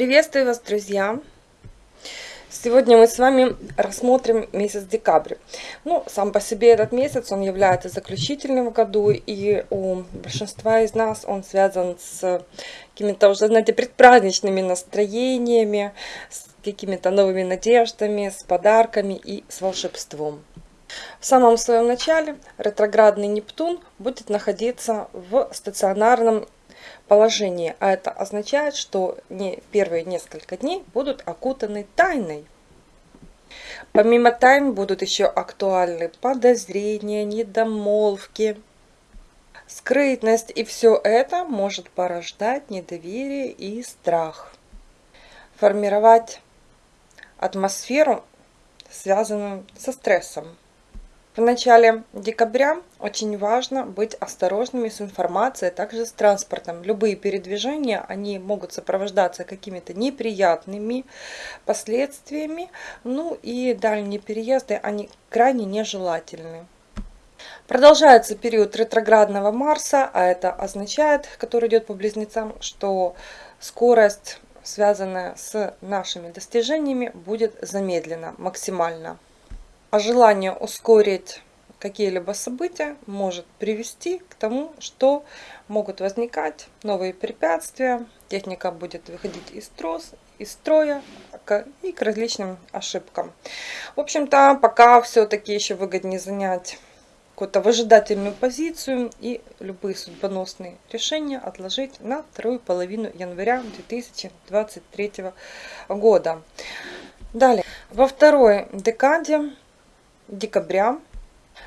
Приветствую вас, друзья! Сегодня мы с вами рассмотрим месяц декабрь. Ну, сам по себе этот месяц, он является заключительным в году, и у большинства из нас он связан с какими-то уже, знаете, предпраздничными настроениями, с какими-то новыми надеждами, с подарками и с волшебством. В самом своем начале ретроградный Нептун будет находиться в стационарном положении, а это означает, что не первые несколько дней будут окутаны тайной. Помимо тайн будут еще актуальны подозрения, недомолвки, скрытность, и все это может порождать недоверие и страх. Формировать атмосферу, связанную со стрессом. В начале декабря очень важно быть осторожными с информацией, также с транспортом. Любые передвижения, они могут сопровождаться какими-то неприятными последствиями. Ну и дальние переезды, они крайне нежелательны. Продолжается период ретроградного Марса, а это означает, который идет по близнецам, что скорость, связанная с нашими достижениями, будет замедлена максимально а желание ускорить какие-либо события может привести к тому, что могут возникать новые препятствия, техника будет выходить из, трос, из строя и к различным ошибкам. В общем-то, пока все-таки еще выгоднее занять какую-то выжидательную позицию и любые судьбоносные решения отложить на вторую половину января 2023 года. Далее, во второй декаде декабря.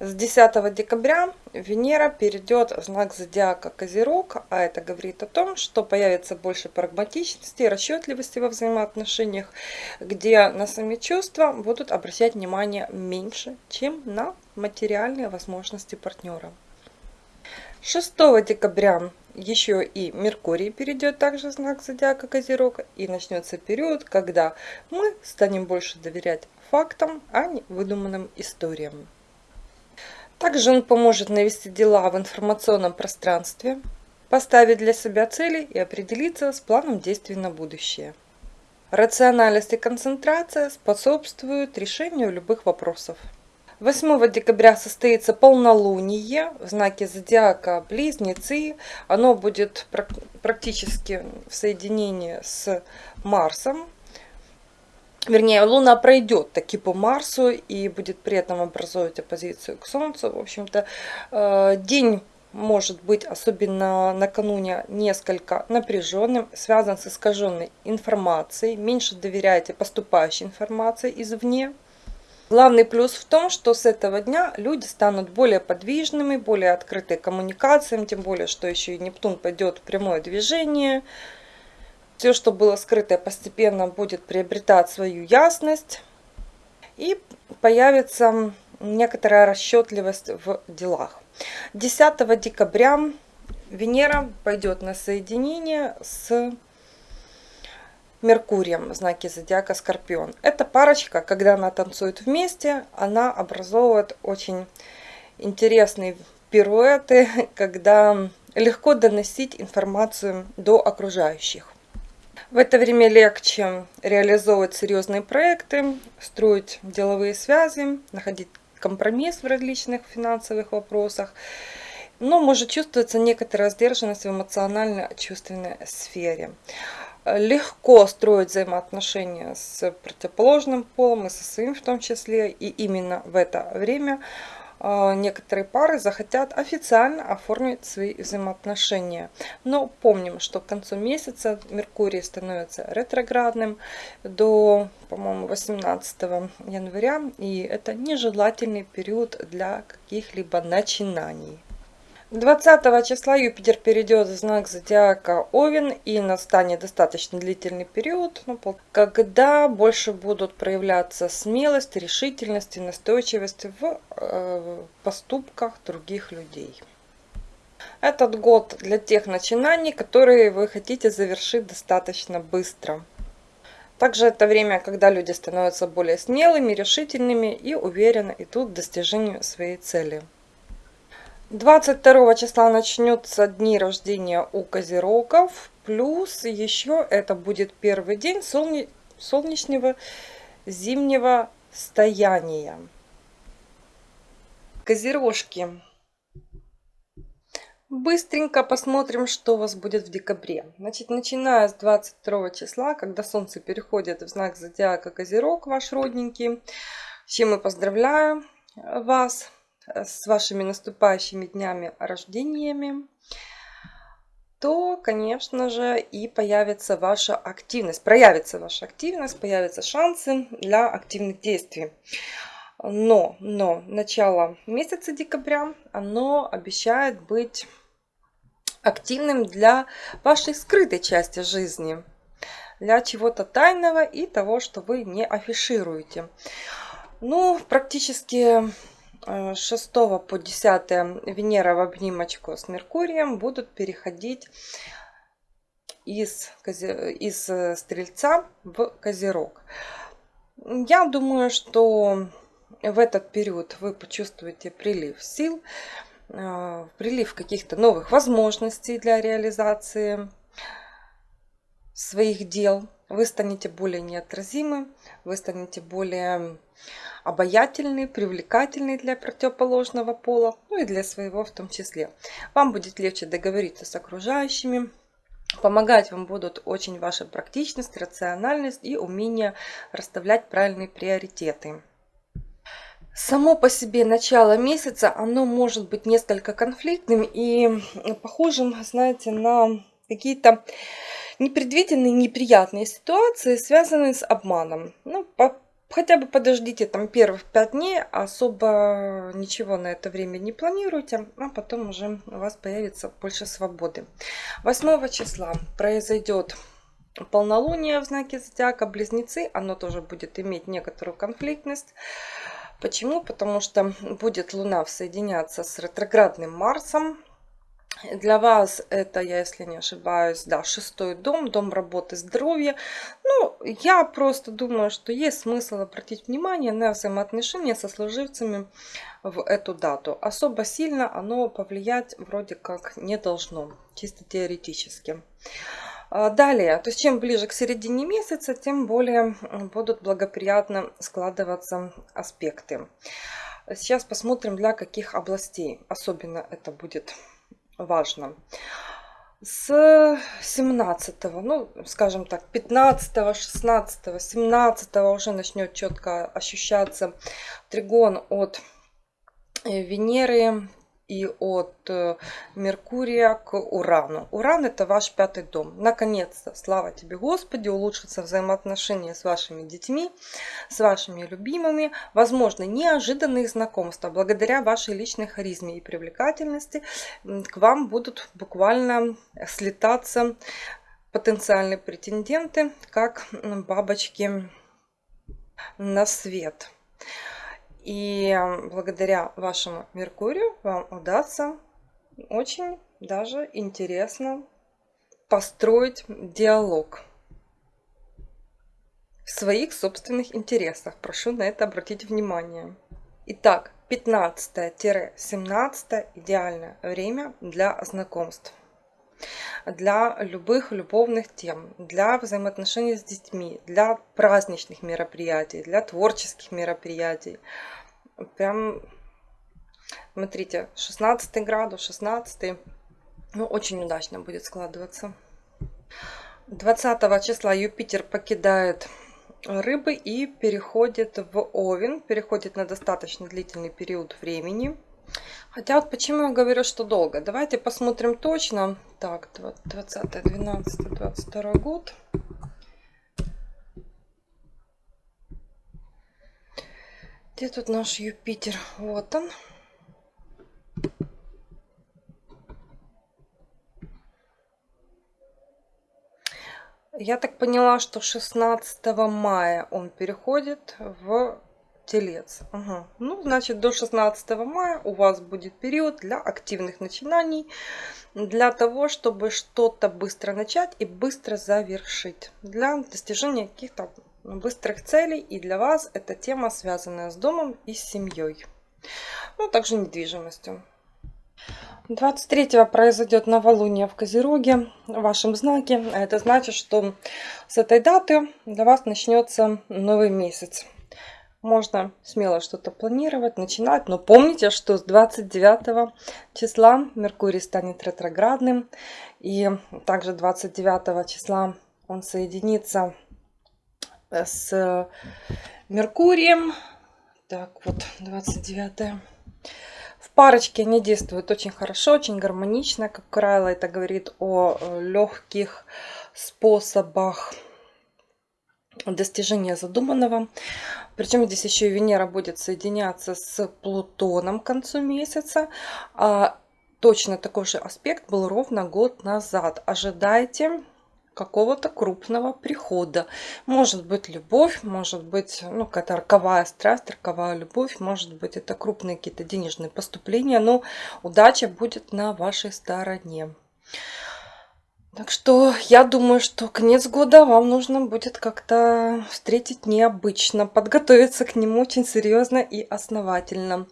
С 10 декабря Венера перейдет в знак зодиака Козерог, а это говорит о том, что появится больше прагматичности и расчетливости во взаимоотношениях, где на сами чувства будут обращать внимание меньше, чем на материальные возможности партнера. 6 декабря еще и Меркурий перейдет также в знак зодиака Козерог и начнется период, когда мы станем больше доверять фактам, а не выдуманным историям. Также он поможет навести дела в информационном пространстве, поставить для себя цели и определиться с планом действий на будущее. Рациональность и концентрация способствуют решению любых вопросов. 8 декабря состоится полнолуние в знаке зодиака Близнецы. Оно будет практически в соединении с Марсом вернее, Луна пройдет таки по Марсу и будет при этом образовывать оппозицию к Солнцу. В общем-то, э, день может быть, особенно накануне, несколько напряженным, связан с искаженной информацией. Меньше доверяйте поступающей информации извне. Главный плюс в том, что с этого дня люди станут более подвижными, более открыты коммуникациям, тем более, что еще и Нептун пойдет в прямое движение – все, что было скрытое, постепенно будет приобретать свою ясность. И появится некоторая расчетливость в делах. 10 декабря Венера пойдет на соединение с Меркурием в знаке зодиака Скорпион. Эта парочка, когда она танцует вместе, она образовывает очень интересные пируэты, когда легко доносить информацию до окружающих. В это время легче реализовывать серьезные проекты, строить деловые связи, находить компромисс в различных финансовых вопросах. Но может чувствоваться некоторая сдержанность в эмоционально-чувственной сфере. Легко строить взаимоотношения с противоположным полом и со своим в том числе. И именно в это время некоторые пары захотят официально оформить свои взаимоотношения. Но помним, что к концу месяца Меркурий становится ретроградным до, по-моему, 18 января. И это нежелательный период для каких-либо начинаний. 20 числа Юпитер перейдет в знак зодиака Овен и настанет достаточно длительный период, ну, когда больше будут проявляться смелость, решительность и настойчивость в э, поступках других людей. Этот год для тех начинаний, которые вы хотите завершить достаточно быстро. Также это время, когда люди становятся более смелыми, решительными и уверенно идут к достижению своей цели. 22 числа начнется дни рождения у козерогов. Плюс еще это будет первый день солне... солнечного зимнего стояния. Козерожки. Быстренько посмотрим, что у вас будет в декабре. Значит, начиная с 22 числа, когда Солнце переходит в знак Зодиака Козерог, ваш родненький, с чем мы поздравляю вас с вашими наступающими днями рождениями, то, конечно же, и появится ваша активность. Проявится ваша активность, появятся шансы для активных действий. Но, но начало месяца декабря, оно обещает быть активным для вашей скрытой части жизни, для чего-то тайного и того, что вы не афишируете. Ну, практически 6 э, по 10 Венера в обнимочку с Меркурием будут переходить из, из э, Стрельца в Козерог. Я думаю, что в этот период вы почувствуете прилив сил, э, прилив каких-то новых возможностей для реализации своих дел. Вы станете более неотразимы, вы станете более обаятельный, привлекательный для противоположного пола, ну и для своего в том числе. Вам будет легче договориться с окружающими, Помогать вам будут очень ваша практичность, рациональность и умение расставлять правильные приоритеты. Само по себе начало месяца, оно может быть несколько конфликтным и похожим, знаете, на какие-то непредвиденные неприятные ситуации, связанные с обманом. Ну, по Хотя бы подождите там первых пять дней, особо ничего на это время не планируйте, а потом уже у вас появится больше свободы. 8 числа произойдет полнолуние в знаке зодиака Близнецы, оно тоже будет иметь некоторую конфликтность. Почему? Потому что будет Луна соединяться с ретроградным Марсом, для вас это, я если не ошибаюсь, да, шестой дом, дом работы, здоровья. Ну, я просто думаю, что есть смысл обратить внимание на взаимоотношения со служивцами в эту дату. Особо сильно оно повлиять вроде как не должно, чисто теоретически. А, далее, то есть чем ближе к середине месяца, тем более будут благоприятно складываться аспекты. Сейчас посмотрим, для каких областей особенно это будет важно. С 17, ну, скажем так, 15, 16, 17 уже начнет четко ощущаться тригон от э, Венеры, и от э, Меркурия к Урану. Уран это ваш пятый дом. Наконец-то, слава тебе Господи, улучшатся взаимоотношения с вашими детьми, с вашими любимыми. Возможно, неожиданные знакомства. Благодаря вашей личной харизме и привлекательности к вам будут буквально слетаться потенциальные претенденты, как бабочки на свет. И благодаря вашему Меркурию вам удастся очень даже интересно построить диалог в своих собственных интересах. Прошу на это обратить внимание. Итак, 15-17 идеальное время для знакомств для любых любовных тем, для взаимоотношений с детьми, для праздничных мероприятий, для творческих мероприятий. Прям, смотрите, 16 градус, 16, ну, очень удачно будет складываться. 20 числа Юпитер покидает рыбы и переходит в Овен, переходит на достаточно длительный период времени. Хотя вот почему я говорю, что долго. Давайте посмотрим точно. Так, 20, 12, 22 год. Где тут наш Юпитер? Вот он. Я так поняла, что 16 мая он переходит в Телец. Ага. Ну, значит, до 16 мая у вас будет период для активных начинаний, для того, чтобы что-то быстро начать и быстро завершить, для достижения каких-то быстрых целей. И для вас эта тема, связанная с домом и с семьей. Ну, также недвижимостью. 23 произойдет новолуние в Козероге, в вашем знаке. А это значит, что с этой даты для вас начнется новый месяц. Можно смело что-то планировать, начинать, но помните, что с 29 числа Меркурий станет ретроградным. И также 29 числа он соединится с Меркурием. Так, вот 29 в парочке они действуют очень хорошо, очень гармонично. Как правило, это говорит о э, легких способах достижения задуманного. Причем здесь еще и Венера будет соединяться с Плутоном к концу месяца. А точно такой же аспект был ровно год назад. Ожидайте какого-то крупного прихода. Может быть любовь, может быть ну, какая-то роковая страсть, роковая любовь, может быть это крупные какие-то денежные поступления, но удача будет на вашей стороне. Так что я думаю, что конец года вам нужно будет как-то встретить необычно, подготовиться к нему очень серьезно и основательно.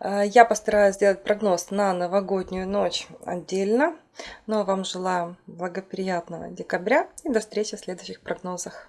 Э, я постараюсь сделать прогноз на новогоднюю ночь отдельно. Но вам желаю благоприятного декабря и до встречи в следующих прогнозах.